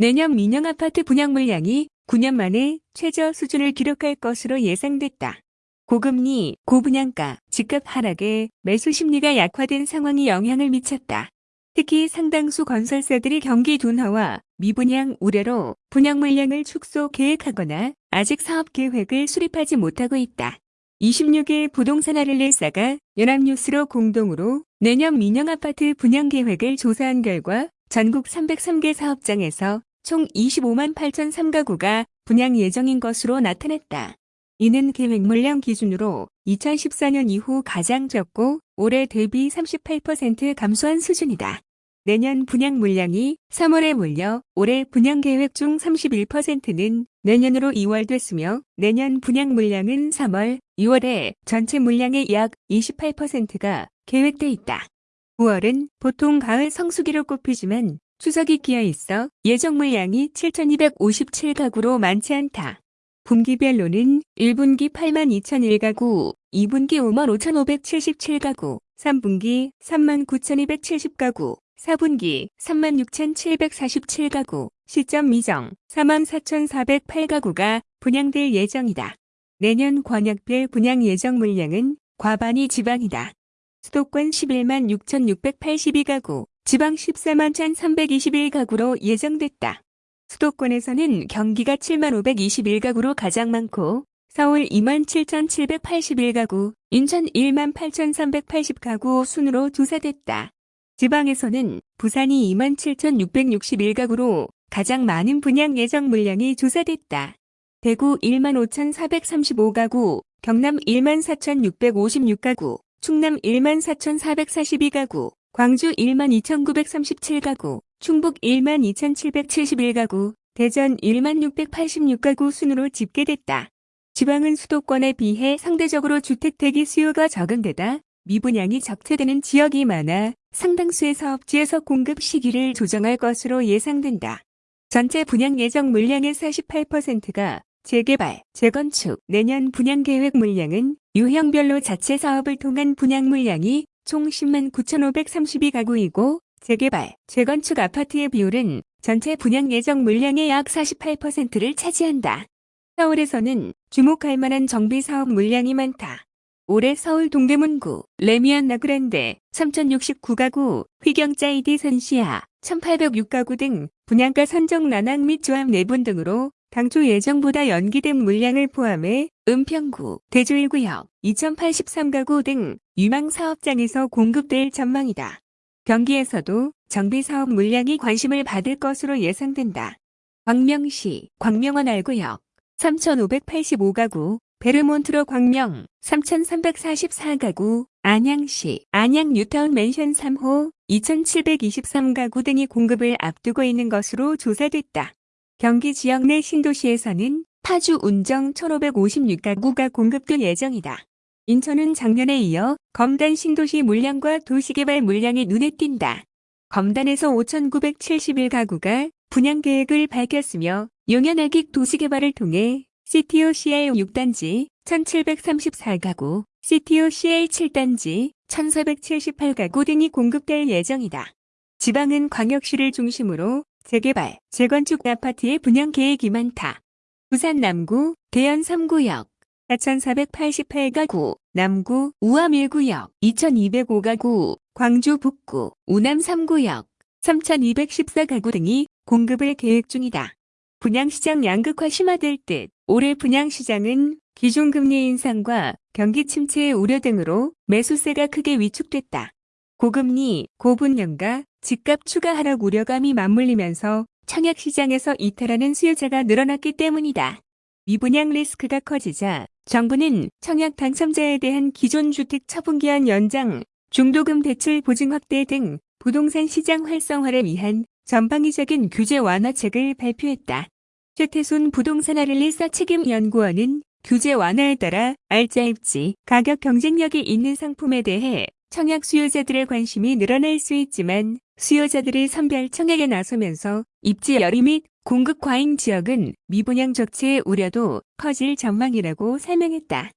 내년 민영 아파트 분양 물량이 9년 만에 최저 수준을 기록할 것으로 예상됐다. 고금리, 고분양가, 집값 하락에 매수 심리가 약화된 상황이 영향을 미쳤다. 특히 상당수 건설사들이 경기 둔화와 미분양 우려로 분양 물량을 축소 계획하거나 아직 사업 계획을 수립하지 못하고 있다. 26일 부동산 아릴레사가 연합뉴스로 공동으로 내년 민영 아파트 분양 계획을 조사한 결과 전국 303개 사업장에서 총 25만 8천 3가구가 분양 예정인 것으로 나타났다. 이는 계획 물량 기준으로 2014년 이후 가장 적고 올해 대비 38% 감소한 수준이다. 내년 분양 물량이 3월에 몰려 올해 분양 계획 중 31%는 내년으로 2월 됐으며 내년 분양 물량은 3월, 2월에 전체 물량의 약 28%가 계획돼 있다. 9월은 보통 가을 성수기로 꼽히지만 추석이 끼어 있어 예정 물량이 7,257가구로 많지 않다. 분기별로는 1분기 8만 2,001가구, 2분기 5만 5,577가구, 3분기 3만 9,270가구, 4분기 36,747가구, 시점 미정 44,408가구가 분양될 예정이다. 내년 권역별 분양 예정 물량은 과반이 지방이다. 수도권 11만 6,682가구, 지방 14만 1,321가구로 예정됐다. 수도권에서는 경기가 7만 521가구로 가장 많고 서울 2만 7,781가구, 인천 1만 8,380가구 순으로 조사됐다. 지방에서는 부산이 2만 7,661가구로 가장 많은 분양 예정 물량이 조사됐다. 대구 1만 5,435가구, 경남 1만 4,656가구, 충남 1만 4,442가구, 광주 1만 2,937가구, 충북 1만 2,771가구, 대전 1만 686가구 순으로 집계됐다. 지방은 수도권에 비해 상대적으로 주택 대기 수요가 적은 데다 미분양이 적체되는 지역이 많아 상당수의 사업지에서 공급 시기를 조정할 것으로 예상된다. 전체 분양 예정 물량의 48%가 재개발, 재건축, 내년 분양 계획 물량은 유형별로 자체 사업을 통한 분양 물량이 총 10만 9,532가구이고 재개발, 재건축 아파트의 비율은 전체 분양 예정 물량의 약 48%를 차지한다. 서울에서는 주목할 만한 정비 사업 물량이 많다. 올해 서울 동대문구, 레미안 나그랜데 3069가구, 휘경짜이디 선시아 1806가구 등 분양가 선정 난항 및 조합 내분 등으로 당초 예정보다 연기된 물량을 포함해 은평구, 대주 1구역 2083가구 등 유망 사업장에서 공급될 전망이다. 경기에서도 정비사업 물량이 관심을 받을 것으로 예상된다. 광명시 광명원 알구역 3,585가구, 베르몬트로 광명 3,344가구, 안양시 안양 뉴타운 맨션 3호 2,723가구 등이 공급을 앞두고 있는 것으로 조사됐다. 경기 지역 내 신도시에서는 파주 운정 1,556가구가 공급될 예정이다. 인천은 작년에 이어 검단 신도시 물량과 도시개발 물량이 눈에 띈다. 검단에서 5,971가구가 분양 계획을 밝혔으며 용현아기 도시개발을 통해 CTO CL 6단지 1,734가구, CTO CL 7단지 1,478가구 등이 공급될 예정이다. 지방은 광역시를 중심으로 재개발, 재건축 아파트의 분양 계획이 많다. 부산 남구, 대연 3구역, 4,488가구, 남구, 우암 1구역, 2,205가구, 광주 북구, 우남 3구역, 3,214가구 등이 공급을 계획 중이다. 분양시장 양극화 심화될 듯 올해 분양시장은 기존금리 인상과 경기 침체의 우려 등으로 매수세가 크게 위축됐다. 고금리, 고분양가, 집값 추가 하락 우려감이 맞물리면서 청약시장에서 이탈하는 수요자가 늘어났기 때문이다. 미분양 리스크가 커지자 정부는 청약 당첨자에 대한 기존 주택 처분기한 연장, 중도금 대출 보증 확대 등 부동산 시장 활성화를 위한 전방위적인 규제 완화책을 발표했다. 최태순 부동산 아릴리사 책임연구원은 규제 완화에 따라 알짜 입지, 가격 경쟁력이 있는 상품에 대해 청약 수요자들의 관심이 늘어날 수 있지만 수요자들이 선별 청약에 나서면서 입지 열의 및 공급 과잉 지역은 미분양 적체의 우려도 커질 전망이라고 설명했다.